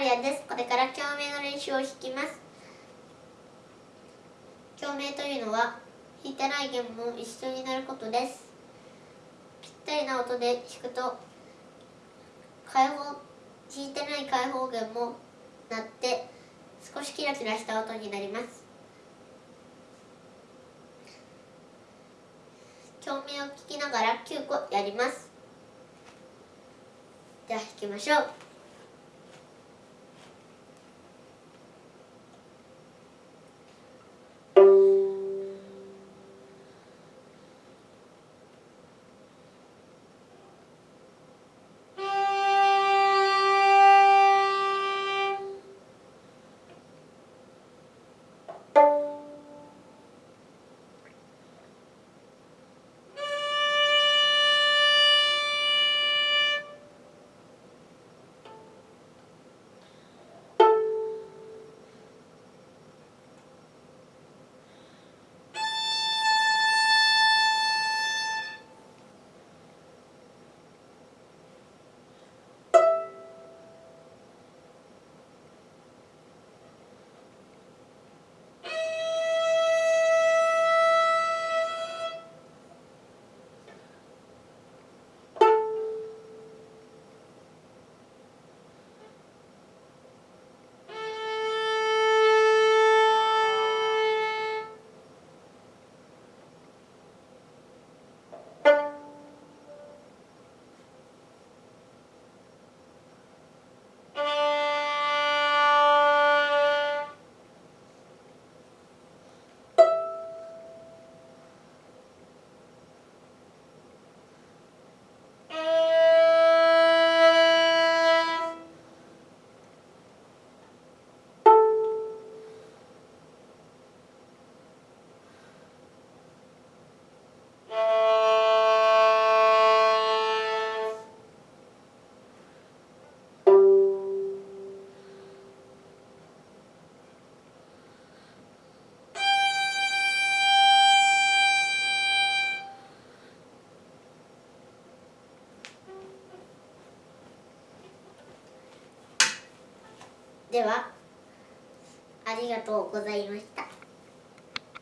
リアです。これから共鳴の練習を弾きます。共鳴というのは弾いてない弦も一緒になることです。ぴったりな音で弾くと開放弾いてない開放弦も鳴って少しキラキラした音になります。共鳴を聞きながら9個やります。では弾きましょう。ではありがとうございました。